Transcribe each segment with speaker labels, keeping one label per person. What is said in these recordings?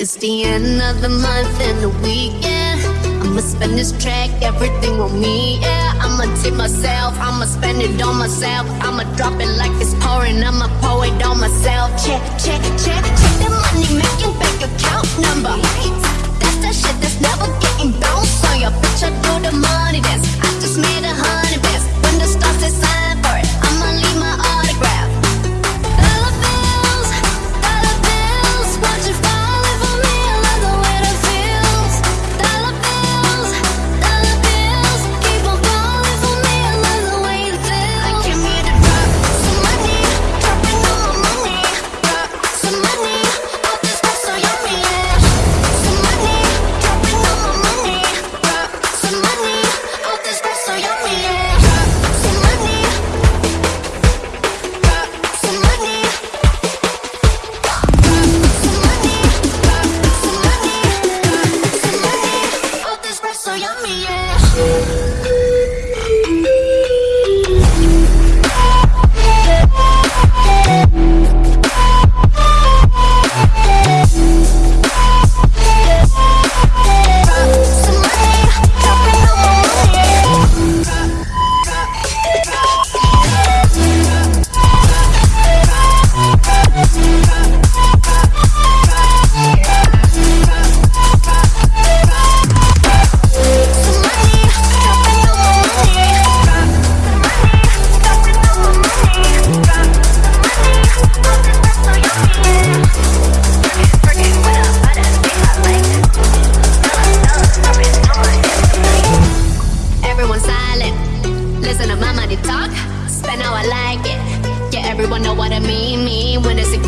Speaker 1: It's the end of the month and the weekend. I'ma spend this track, everything on me, yeah. I'ma tip myself, I'ma spend it on myself. I'ma drop it like it's pouring, I'ma pour it on myself. Check, check, check, check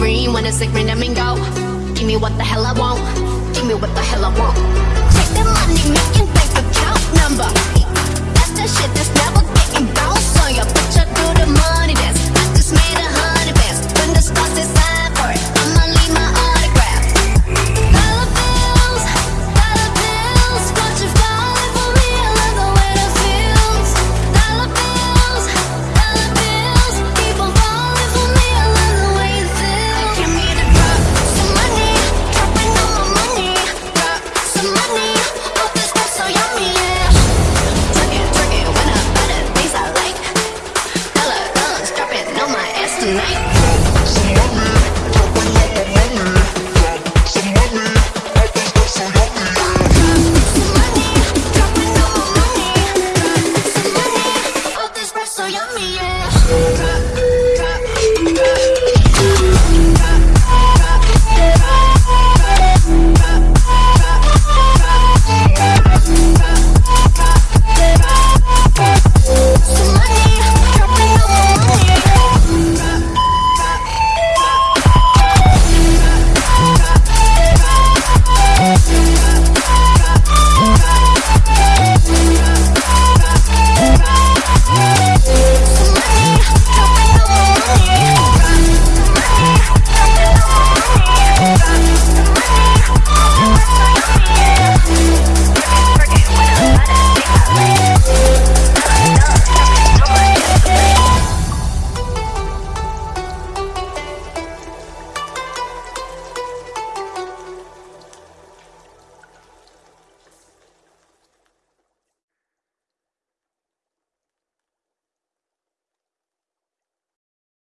Speaker 1: green when it's a green go. Give me what the hell I want. Give me what the hell I want. Take the money making bank account number.